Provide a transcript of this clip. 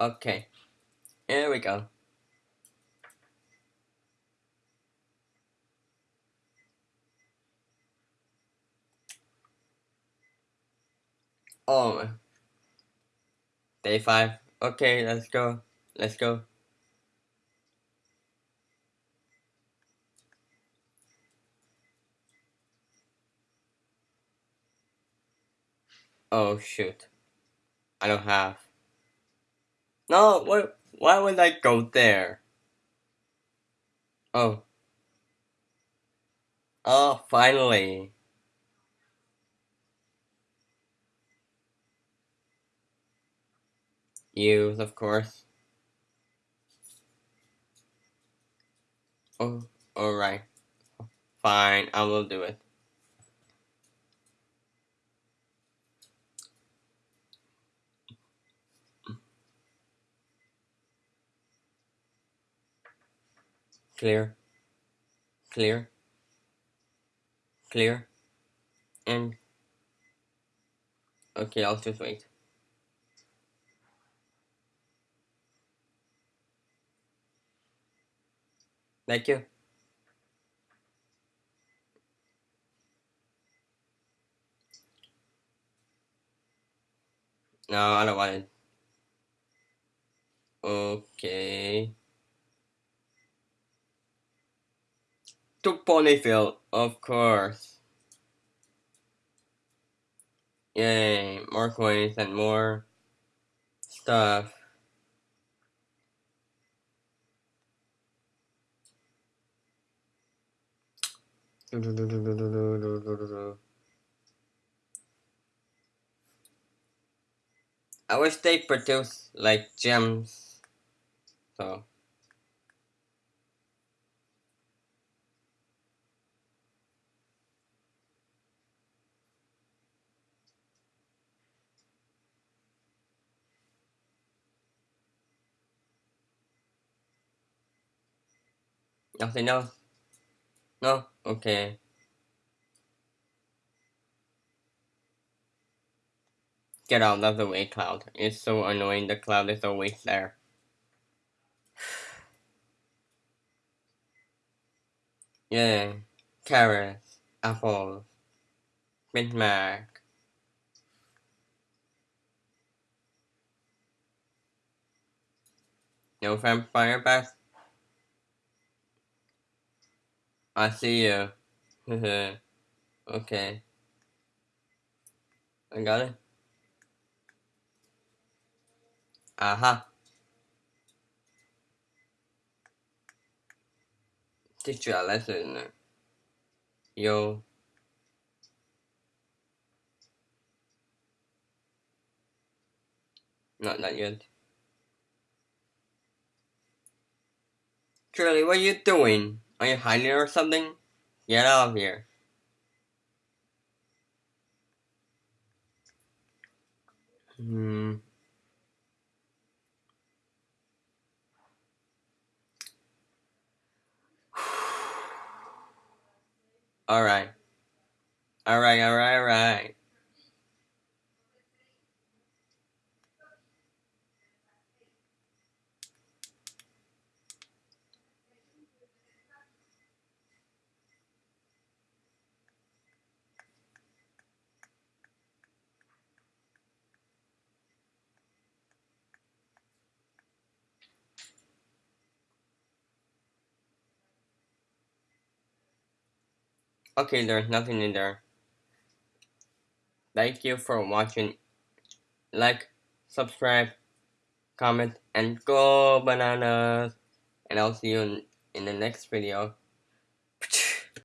Okay, here we go. Oh, day five. Okay, let's go. Let's go. Oh shoot. I don't have. No, what? Why would I go there? Oh. Oh, finally. Use, of course. Oh, alright. Fine, I will do it. Clear. Clear. Clear. And... Okay, I'll just wait. Thank you. No, I don't want it. Okay. To Ponyville, of course. Yay, more coins and more stuff. I wish they produce like gems. So. Nothing else? No? Okay. Get out of the way, Cloud. It's so annoying the cloud is always there. yeah. Carrots. Apples. Big Mac. No vampire bats? I see you. okay. I got it. Aha. Teach you a lesson. Yo. Not that yet. Charlie, what are you doing? Are you hiding or something? Get out of here. Hmm. Alright. Alright, alright. Okay, there's nothing in there. Thank you for watching. Like, subscribe, comment, and go bananas. And I'll see you in, in the next video.